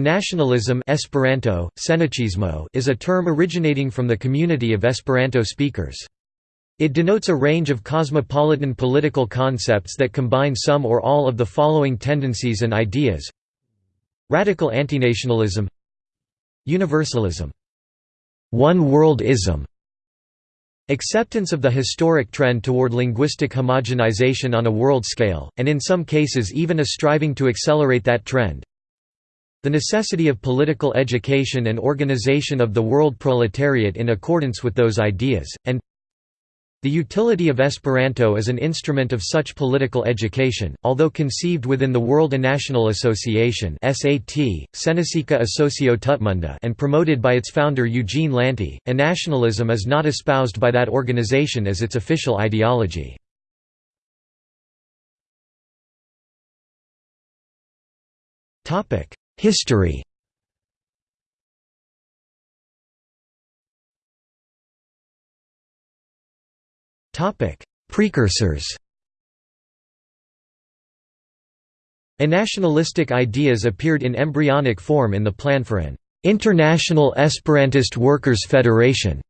nationalism Esperanto, is a term originating from the community of Esperanto speakers. It denotes a range of cosmopolitan political concepts that combine some or all of the following tendencies and ideas. Radical antinationalism. Universalism. One-world-ism Acceptance of the historic trend toward linguistic homogenization on a world scale, and in some cases even a striving to accelerate that trend the necessity of political education and organization of the world proletariat in accordance with those ideas, and the utility of Esperanto as an instrument of such political education, although conceived within the World National Association (SAT, Sennacieca Asocio Tutmonda) and promoted by its founder Eugene Lanti, nationalism is not espoused by that organization as its official ideology. History. Precursors. Nationalistic ideas appeared in embryonic form in the plan for an «International Esperantist Workers' Federation»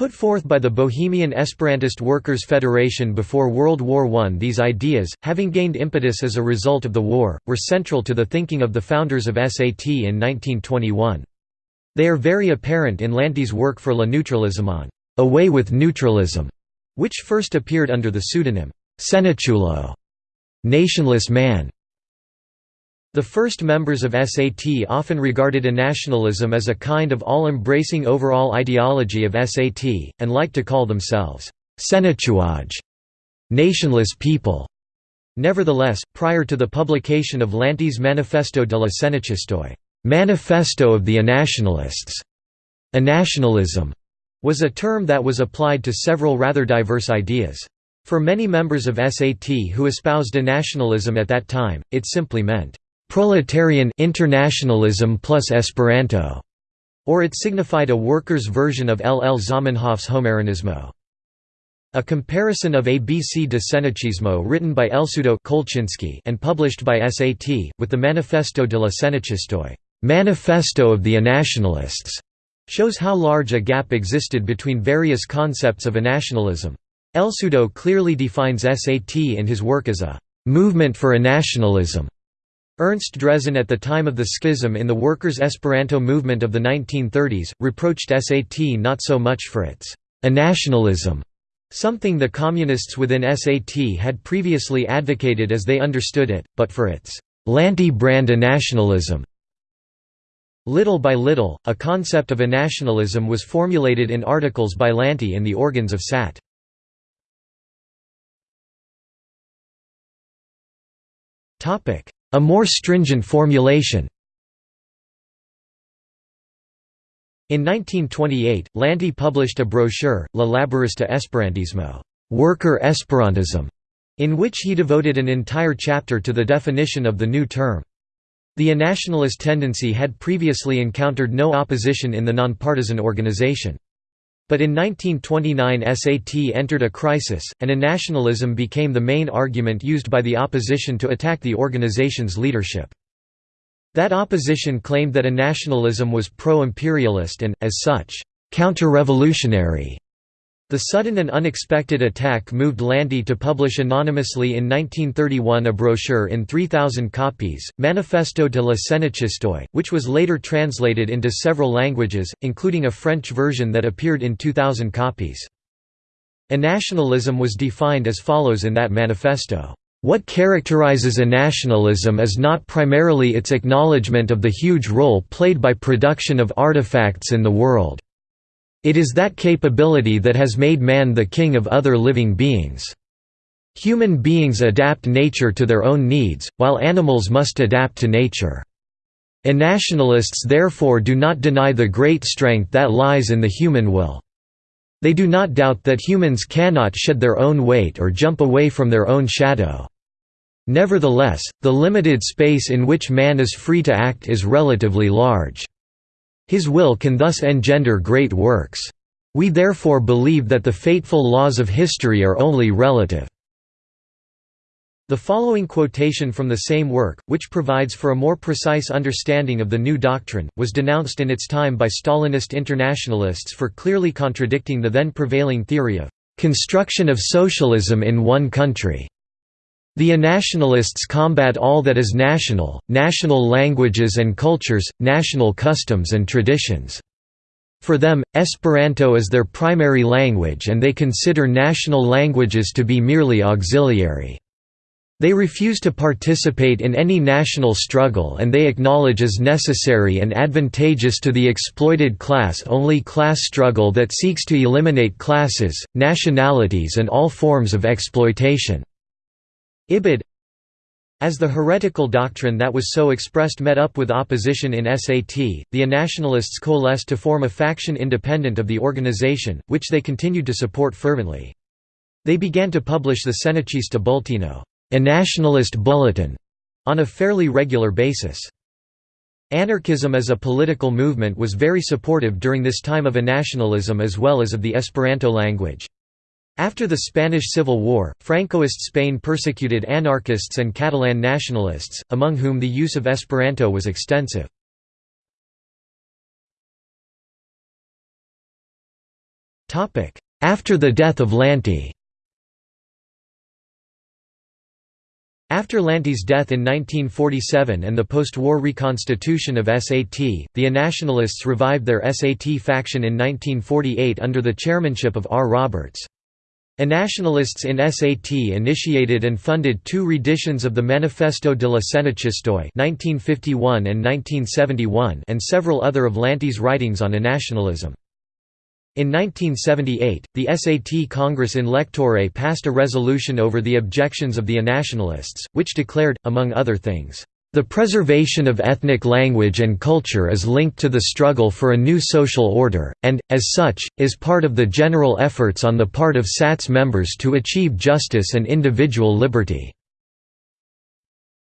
Put forth by the Bohemian Esperantist Workers' Federation before World War I these ideas, having gained impetus as a result of the war, were central to the thinking of the founders of SAT in 1921. They are very apparent in Lanti's work for La Neutralism on «Away with Neutralism», which first appeared under the pseudonym «Sennaciulo» nationless man. The first members of SAT often regarded a nationalism as a kind of all-embracing overall ideology of SAT, and liked to call themselves sennaciuloj nationless people. Nevertheless, prior to the publication of Lanti's Manifesto de la Sennaciistoj Manifesto of the Anationalists, anationalism was a term that was applied to several rather diverse ideas. For many members of SAT who espoused a nationalism at that time, it simply meant proletarian internationalism plus Esperanto, or it signified a workers' version of L. L. Zamenhof's Homaranismo. A comparison of ABC de Sennaciismo written by Elsudo Kolchinsky and published by SAT, with the Manifesto de la Sennaciistoj Manifesto of the Anationalists, shows how large a gap existed between various concepts of nationalism. Elsudo clearly defines SAT in his work as a «movement for a nationalism. Ernst Drezen at the time of the schism in the workers' Esperanto movement of the 1930s, reproached SAT not so much for its a «nationalism», something the communists within SAT had previously advocated as they understood it, but for its «Lanti brand nationalism». Little by little, a concept of a nationalism was formulated in articles by Lanti in the organs of SAT. Topic: a more stringent formulation In 1928, Lanti published a brochure, La Laborista Esperantismo worker Esperantism", in which he devoted an entire chapter to the definition of the new term. The nationalist tendency had previously encountered no opposition in the nonpartisan organization. But in 1929 SAT entered a crisis, and a nationalism became the main argument used by the opposition to attack the organization's leadership. That opposition claimed that a nationalism was pro-imperialist and, as such, counter-revolutionary. The sudden and unexpected attack moved Lanti to publish anonymously in 1931 a brochure in 3,000 copies, Manifesto de la Sennaciistoj, which was later translated into several languages, including a French version that appeared in 2,000 copies. A nationalism was defined as follows in that manifesto. What characterizes a nationalism is not primarily its acknowledgement of the huge role played by production of artifacts in the world. It is that capability that has made man the king of other living beings. Human beings adapt nature to their own needs, while animals must adapt to nature. nationalists therefore do not deny the great strength that lies in the human will. They do not doubt that humans cannot shed their own weight or jump away from their own shadow. Nevertheless, the limited space in which man is free to act is relatively large. His will can thus engender great works. We therefore believe that the fateful laws of history are only relative. The following quotation from the same work, which provides for a more precise understanding of the new doctrine, was denounced in its time by Stalinist internationalists for clearly contradicting the then prevailing theory of construction of socialism in one country. The nationalists combat all that is national, national languages and cultures, national customs and traditions. For them, Esperanto is their primary language and they consider national languages to be merely auxiliary. They refuse to participate in any national struggle and they acknowledge as necessary and advantageous to the exploited class only class struggle that seeks to eliminate classes, nationalities and all forms of exploitation. Ibid as the heretical doctrine that was so expressed met up with opposition in SAT, the Nationalists coalesced to form a faction independent of the organization, which they continued to support fervently. They began to publish the Sennaciista Bulteno a nationalist bulletin on a fairly regular basis. Anarchism as a political movement was very supportive during this time of a nationalism as well as of the Esperanto language. After the Spanish Civil War, Francoist Spain persecuted anarchists and Catalan nationalists, among whom the use of Esperanto was extensive. After the death of Lanti After Lanti's death in 1947 and the post-war reconstitution of SAT, the Nationalists revived their SAT faction in 1948 under the chairmanship of R. Roberts. Nationalists in SAT initiated and funded two reditions of the Manifesto de la Sennaciistoj 1951 and 1971 and several other of Lanti's writings on nationalism. In 1978, the SAT Congress in Lectoure passed a resolution over the objections of the nationalists, which declared, among other things, "...the preservation of ethnic language and culture is linked to the struggle for a new social order, and, as such, is part of the general efforts on the part of SAT's members to achieve justice and individual liberty."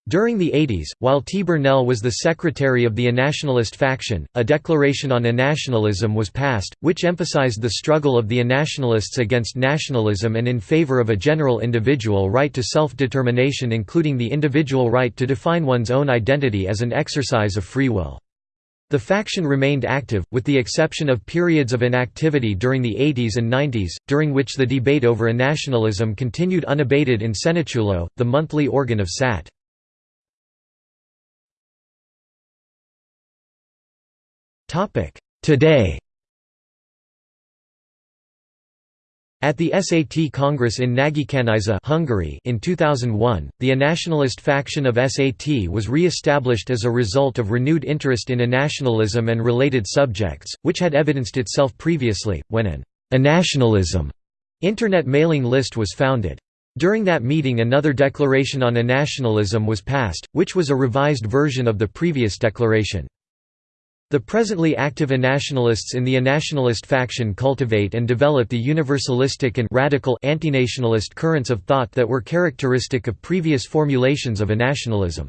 During the 80s, while T. Burnell was the secretary of the Nationalist faction, a declaration on nationalism was passed, which emphasized the struggle of the nationalists against nationalism and in favor of a general individual right to self-determination including the individual right to define one's own identity as an exercise of free will. The faction remained active, with the exception of periods of inactivity during the 80s and 90s, during which the debate over nationalism continued unabated in Sennaciulo, the monthly organ of SAT. Today At the SAT Congress in Nagykanizsa Hungary in 2001, the nationalist faction of SAT was re-established as a result of renewed interest in nationalism and related subjects, which had evidenced itself previously, when an nationalism internet mailing list was founded. During that meeting another declaration on nationalism was passed, which was a revised version of the previous declaration. The presently active nationalists in the nationalist faction cultivate and develop the universalistic and radical antinationalist currents of thought that were characteristic of previous formulations of nationalism.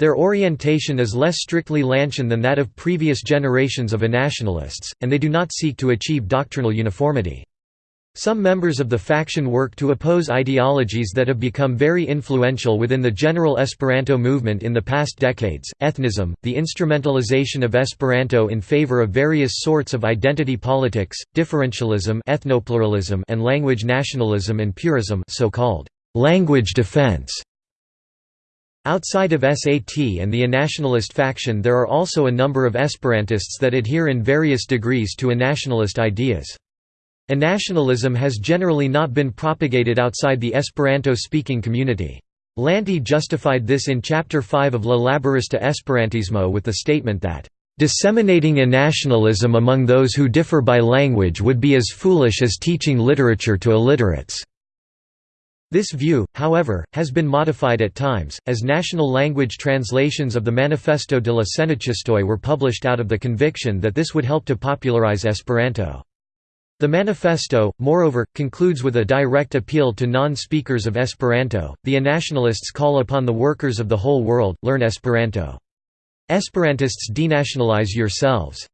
Their orientation is less strictly Lantian than that of previous generations of nationalists, and they do not seek to achieve doctrinal uniformity. Some members of the faction work to oppose ideologies that have become very influential within the general Esperanto movement in the past decades, ethnism, the instrumentalization of Esperanto in favor of various sorts of identity politics, differentialism ethnopluralism and language nationalism and purism so-called language defense. Outside of SAT and the nationalist faction there are also a number of Esperantists that adhere in various degrees to a nationalist ideas. A nationalism has generally not been propagated outside the Esperanto-speaking community. Lanti justified this in Chapter 5 of La Laborista Esperantismo with the statement that, "...disseminating a nationalism among those who differ by language would be as foolish as teaching literature to illiterates." This view, however, has been modified at times, as national language translations of the Manifesto de la Sennaciistoj were published out of the conviction that this would help to popularize Esperanto. The manifesto, moreover, concludes with a direct appeal to non-speakers of Esperanto. The nationalists call upon the workers of the whole world, learn Esperanto. Esperantists denationalize yourselves.